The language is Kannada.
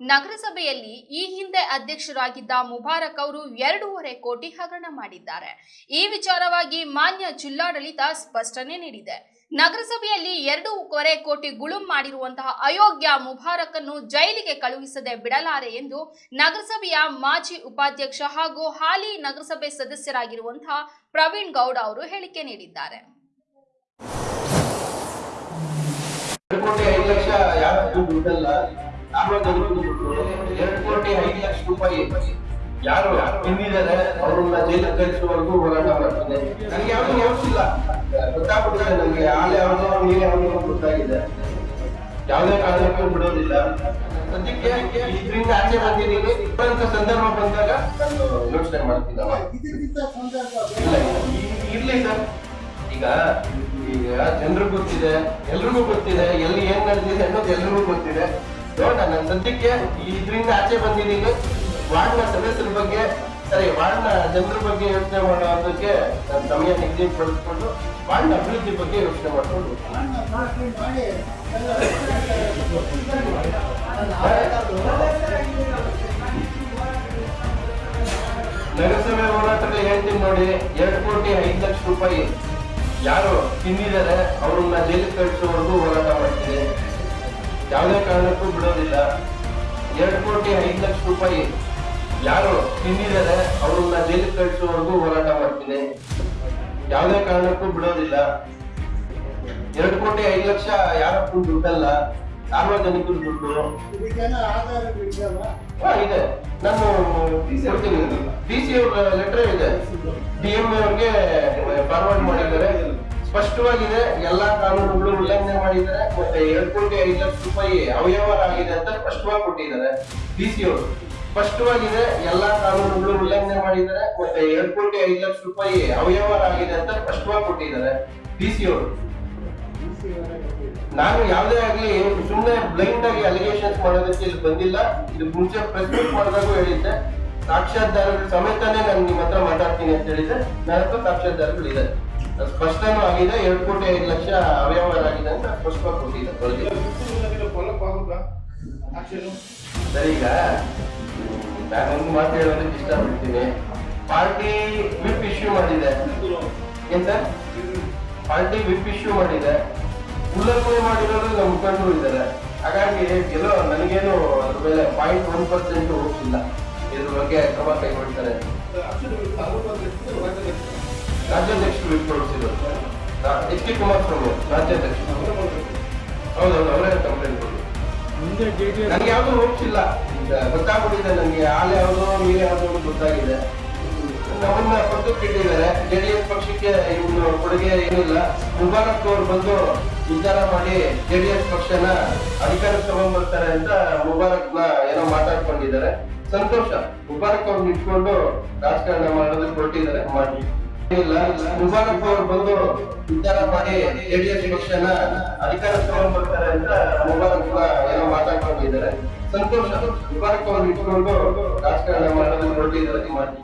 ನಗರಸಭೆಯಲ್ಲಿ ಈ ಹಿಂದೆ ಅಧ್ಯಕ್ಷರಾಗಿದ್ದ ಮುಬಾರಕ್ ಅವರು ಎರಡೂವರೆ ಕೋಟಿ ಹಗರಣ ಮಾಡಿದ್ದಾರೆ. ಈ ವಿಚಾರವಾಗಿ ಮಾನ್ಯ ಜಿಲ್ಲಾಡಳಿತ ಸ್ಪಷ್ಟನೆ ನೀಡಿದೆ. ನಗರಸಭೆಯಲ್ಲಿ ಎರಡೂವರೆ ಕೋಟಿ ಗುಳುಂ ಮಾಡಿರುವಂತಹ ಅಯೋಗ್ಯ ಮುಬಾರಕ್ ಅನ್ನು ಜೈಲಿಗೆ ಕಳುಹಿಸದೆ ಬಿಡಲಾರೆ ಎಂದು ನಗರಸಭೆಯ ಮಾಜಿ ಉಪಾಧ್ಯಕ್ಷ ಹಾಗೂ ಹಾಲಿ ನಗರಸಭೆ ಸದಸ್ಯರಾಗಿರುವಂತಹ ಪ್ರವೀಣ್ ಗೌಡ ಅವರು ಹೇಳಿಕೆ ನೀಡಿದ್ದಾರೆ. ಲಕ್ಷ ಎರಡು ಕೋಟಿ ಐದು ಲಕ್ಷ ರೂಪಾಯಿ ಯಾರು? ತಿಂದಿದ್ದಾರೆ ಅವ್ರನ್ನ ಜೈಲಿಗೆ ಕಳಿಸುವವರೆಗೂ ಹೋರಾಟ ಮಾಡ್ತೀನಿ ನನಗೆ ಯಾವ್ದು ಯೋಚಿಸಿಲ್ಲ ಗೊತ್ತಾಗ್ಬಿಟ್ಟಿದೆ ನನಗೆ. ಆಲೆ ಯಾವ್ದೋ ನೀರು ಯಾವ್ದೋ ಗೊತ್ತಾಗಿದೆ. ಯಾವುದೇ ಕಾರಣಕ್ಕೂ ಬಿಡೋದಿಲ್ಲ. ಸದ್ಯಕ್ಕೆ ಇದರಿಂದ ಆಚೆ ಬಂದಿದ್ದೀನಿ ಅಂತ ಸಂದರ್ಭ ಬಂದಾಗ ನಾನು ಯೋಚನೆ ಈ- ಇರ್ಲಿ ಸರ್. ಈಗ ಈಗ ಜನರಿಗೂ ಗೊತ್ತಿದೆ, ಎಲ್ರಿಗೂ ಗೊತ್ತಿದೆ, ಎಲ್ಲಿ ಏನ್ ನಡೆದಿದೆ ಅನ್ನೋದು ಎಲ್ರಿಗೂ ಗೊತ್ತಿದೆ. ನೋಡ ನಾನು ಸದ್ಯಕ್ಕೆ ಇದರಿಂದ ಆಚೆ ಬಂದಿದ್ದೀನಿ. ವಾರ್ಡ್ನ ಸದಸ್ಯರ ಬಗ್ಗೆ, ಸರಿ, ವಾರ್ಡ್ನ ಜನರ ಬಗ್ಗೆ ಯೋಚನೆ ಮಾಡೋದಕ್ಕೆ ನನ್ನ ಸಮಯ ನಿಗದಿಪಡಿಸ್ಕೊಂಡು ವಾರ್ಡ್ನ ಅಭಿವೃದ್ಧಿ ಬಗ್ಗೆ ಯೋಚನೆ ಮಾಡ್ಕೊಂಡು ನಗರಸಭೆ ಹೋರಾಟದಲ್ಲಿ ಹೇಳ್ತೀನಿ ನೋಡಿ, ಎರಡು ಕೋಟಿ ಐದು ಲಕ್ಷ ರೂಪಾಯಿ ಯಾರು ತಿಂದಿದ್ದಾರೆ, ಅವ್ರನ್ನ ಜೈಲಿಗೆ ಕಳಿಸೋವರೆಗೂ ಹೋರಾಟ ಮಾಡ್ತೀನಿ. ಎರಡು ಕೋಟಿ ಐದು ಲಕ್ಷ ರೂಪಾಯಿ. ಯಾರು? ತಿಂದಿದ್ದಾರೆ ಅವ್ರನ್ನ ಜೈಲಿಗೆ ಕಳಿಸುವವರೆಗೂ ಹೋರಾಟ ಮಾಡ್ತೀನಿ. ಯಾವುದೇ ಕಾರಣಕ್ಕೂ ಬಿಡೋದಿಲ್ಲ. ಎರಡು ಕೋಟಿ ಐದು ಲಕ್ಷ ಯಾರಕ್ಕೂ ದುಡ್ಡಲ್ಲ. ಸಾರ್ವಜನಿಕರ ದುಡ್ಡು. ಇದೆ. ನಾನು ಡಿ ಸಿ ಅವ್ರ ಲೆಟರ್ ಇದೆ. ಡಿ ಎಂ ಅವ್ರಿಗೆ ಫಾರ್ವರ್ಡ್ ಮಾಡಿದ್ದಾರೆ. ಸ್ಪಷ್ಟವಾಗಿದೆ, ಎಲ್ಲಾ ಕಾನೂನುಗಳು ಉಲ್ಲಂಘನೆ ಮಾಡಿದ್ದಾರೆ, ಮತ್ತೆ ಎರಡು ಕೋಟಿ ಐದು ಲಕ್ಷ ರೂಪಾಯಿ ಅವ್ಯವಹಾರ ಅಂತ ಸ್ಪಷ್ಟವಾಗಿ ಕೊಟ್ಟಿದ್ದಾರೆ ಡಿ ಸಿ ಅವರು. ಸ್ಪಷ್ಟವಾಗಿದೆ, ಎಲ್ಲಾ ಕಾನೂನುಗಳು ಉಲ್ಲಂಘನೆ ಮಾಡಿದ್ದಾರೆ, ಮತ್ತೆ ಎರಡು ಕೋಟಿ ಐದು ಲಕ್ಷ ರೂಪಾಯಿ ಅವ್ಯವಹಾರ ಅಂತ ಸ್ಪಷ್ಟವಾಗಿ ಕೊಟ್ಟಿದ್ದಾರೆ ಡಿ ಸಿ ಅವರು. ನಾನು ಯಾವುದೇ ಆಗ್ಲಿ ಸುಮ್ಮನೆ ಬ್ಲೈಂಡ್ ಆಗಿ ಅಲಿಗೇಷನ್ಸ್ ಮಾಡೋದಕ್ಕೆ ಇಲ್ಲಿ ಬಂದಿಲ್ಲ. ಇದು ಮುಂಚೆ ಪ್ರೆಸ್ ಮೀಟ್ ಮಾಡಿದಾಗೂ ಹೇಳಿದ್ದೆ. ಸಾಕ್ಷಾತ್ಕಾರಗಳು ಸಮೇತನೇ ನಾನು ನಿಮ್ಮ ಹತ್ರ ಮಾತಾಡ್ತೀನಿ ಅಂತ ಹೇಳಿದ್ದೆ. ನನ್ನ ಹತ್ರ ಸಾಕ್ಷಾತ್ಕಾರಗಳು ಇದೆ. ಸ್ಪಷ್ಟನೂ ಆಗಿದೆ ಎರಡು ಕೋಟಿ ಐದು ಲಕ್ಷ ಅವ್ಯವಹಾರ ಆಗಿದೆ ಅಂತ ಸ್ಪಷ್ಟವಾಗಿ ಕೊಟ್ಟಿದೆ. ಸರಿ, ಈಗ ನಾನು ಒಂದು ಮಾತು ಹೇಳೋದಕ್ಕೆ ಇಷ್ಟಪಡ್ತೀನಿ. ಪಾರ್ಟಿ ವಿಪ್ ಇಶ್ಯೂ ಮಾಡಿದೆ. ಏನ್ ಸರ್ ಪಾರ್ಟಿ ವಿಪ್ ಇಶ್ಯೂ ಮಾಡಿದೆ. ಉಲ್ಲಂಘನೆ ಮಾಡಿರೋರು ನಮ್ಮ ಮುಖಂಡರು ಇದ್ದಾರೆ. ಹಾಗಾಗಿ ಎಲ್ಲೋ ನನಗೇನು ಅದ್ರ ಮೇಲೆ ಪಾಯಿಂಟ್ ಒನ್ ಪರ್ಸೆಂಟ್ ಹೋಗ್ತಿಲ್ಲ. ಇದ್ರ ಬಗ್ಗೆ ಕ್ರಮ ಕೈಗೊಳ್ತಾರೆ. ರಾಜ್ಯಾಧ್ಯಕ್ಷರು ಹೊರಡಿಸಿದ್ರು ಎಚ್ ಕೆ ಕುಮಾರಸ್ವಾಮಿ ರಾಜ್ಯಾಧ್ಯಕ್ಷರು. ಹೌದೌದು ಅವರೇ ಕಂಪ್ಲೇಂಟ್ ಕೊಡಿ ನನಗೆ ಯಾವುದು ಹೋಗ್ಸಿಲ್ಲ ಈಗ ಗೊತ್ತಾಗ್ಬಿಟ್ಟಿದೆ ನನಗೆ ಹಾಲು ಯಾವುದೋ ನೀರು ಯಾವುದೋ ಗೊತ್ತಾಗಿದೆ. ನಮ್ಮನ್ನ ಪಕ್ಕಕ್ಕೆ ಇಟ್ಟಿದ್ದಾರೆ ಎಸ್ ಪಕ್ಷಕ್ಕೆ ಇವನು ಕೊಡುಗೆ ಏನಿಲ್ಲ. ಮುಬಾರಕ್ ಅವ್ರು ಬಂದು ವಿಚಾರ ಮಾಡಿ ಜೆ ಡಿ ಎಸ್ ಪಕ್ಷನ ಅಧಿಕಾರಕ್ಕೆ ತಗೊಂಡ್ಬರ್ತಾರೆ ಅಂತ ಮುಬಾರಕ್ನ ಏನೋ ಮಾತಾಡ್ಕೊಂಡಿದ್ದಾರೆ. ಸಂತೋಷ. ಮುಬಾರಕ್ ಅವ್ರನ್ನ ಇಟ್ಕೊಂಡು ರಾಜಕಾರಣ ಮಾಡೋದಕ್ಕೆ ಹೊರಟಿದ್ದಾರೆ. ಮಾಡಿ. ಇಲ್ಲ ಮುಬಾರಕ್ ಅವರು ಬಂದು ವಿಚಾರ ಮಾಡಿ ಜೆಡಿಎಸ್ ಪಕ್ಷನ ಅಧಿಕಾರಕ್ಕೆ ತಗೊಂಡ್ಬರ್ತಾರೆ ಅಂತ ಮುಬಾರಕ್ ಏನೋ ಮಾತಾಡ್ಕೊಂಡಿದ್ದಾರೆ ಸಂತೋಷ. ಮುಬಾರಕ್ ಅವರು ಇಟ್ಕೊಂಡು ರಾಜಕಾರಣ ಮಾಡೋದಕ್ಕೆ ಹೊರಟಿದ್ದಾರೆ ಮಾಡಿ